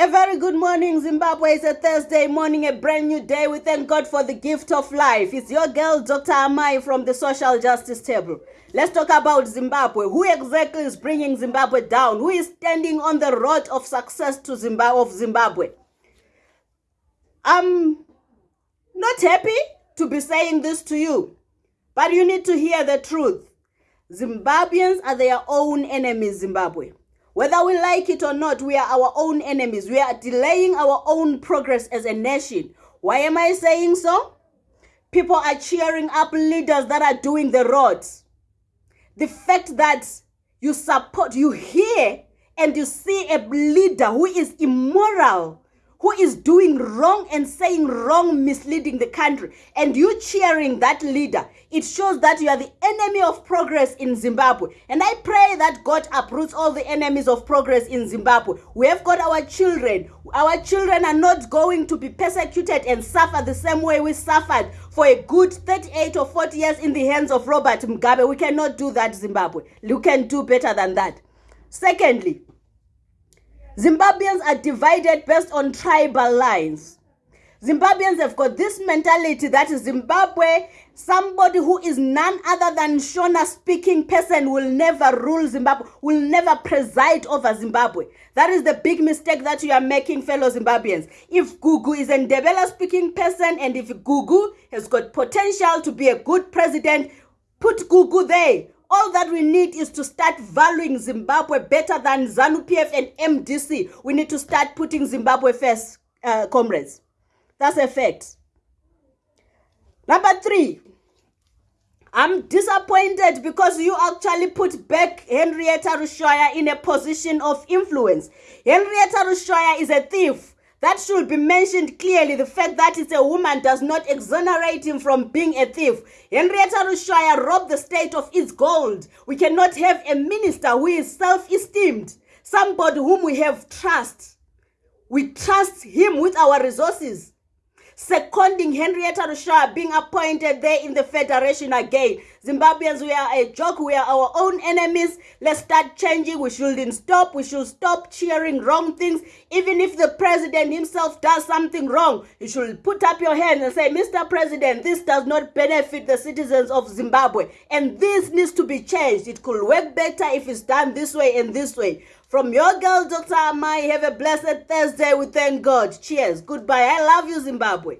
A very good morning, Zimbabwe. It's a Thursday morning, a brand new day. We thank God for the gift of life. It's your girl, Dr. Amai from the Social Justice Table. Let's talk about Zimbabwe. Who exactly is bringing Zimbabwe down? Who is standing on the road of success to Zimbabwe of Zimbabwe? I'm not happy to be saying this to you, but you need to hear the truth. Zimbabweans are their own enemies, Zimbabwe. Whether we like it or not, we are our own enemies. We are delaying our own progress as a nation. Why am I saying so? People are cheering up leaders that are doing the roads. The fact that you support, you hear and you see a leader who is immoral, who is doing wrong and saying wrong, misleading the country, and you cheering that leader, it shows that you are the enemy of progress in Zimbabwe. And I pray that God uproots all the enemies of progress in Zimbabwe. We have got our children. Our children are not going to be persecuted and suffer the same way we suffered for a good 38 or 40 years in the hands of Robert Mugabe. We cannot do that, Zimbabwe. You can do better than that. Secondly, Zimbabweans are divided based on tribal lines. Zimbabweans have got this mentality that Zimbabwe, somebody who is none other than Shona speaking person will never rule Zimbabwe, will never preside over Zimbabwe. That is the big mistake that you are making, fellow Zimbabweans. If Gugu is a Ndebele speaking person and if Gugu has got potential to be a good president, put Gugu there all that we need is to start valuing Zimbabwe better than ZANU PF and MDC. We need to start putting Zimbabwe first, uh, comrades. That's a fact. Number three, I'm disappointed because you actually put back Henrietta Rushwaya in a position of influence. Henrietta Rushwaya is a thief. That should be mentioned clearly. The fact that it's a woman does not exonerate him from being a thief. Henrietta Rushwaya robbed the state of its gold. We cannot have a minister who is self-esteemed, somebody whom we have trust. We trust him with our resources seconding Henrietta Rushwaya being appointed there in the federation again. Zimbabweans, we are a joke. We are our own enemies. Let's start changing. We shouldn't stop. We should stop cheering wrong things. Even if the president himself does something wrong, you should put up your hand and say, Mr. President, this does not benefit the citizens of Zimbabwe. And this needs to be changed. It could work better if it's done this way and this way. From your girl, Dr. Amai, have a blessed Thursday. We thank God. Cheers. Goodbye. I love you, Zimbabwe.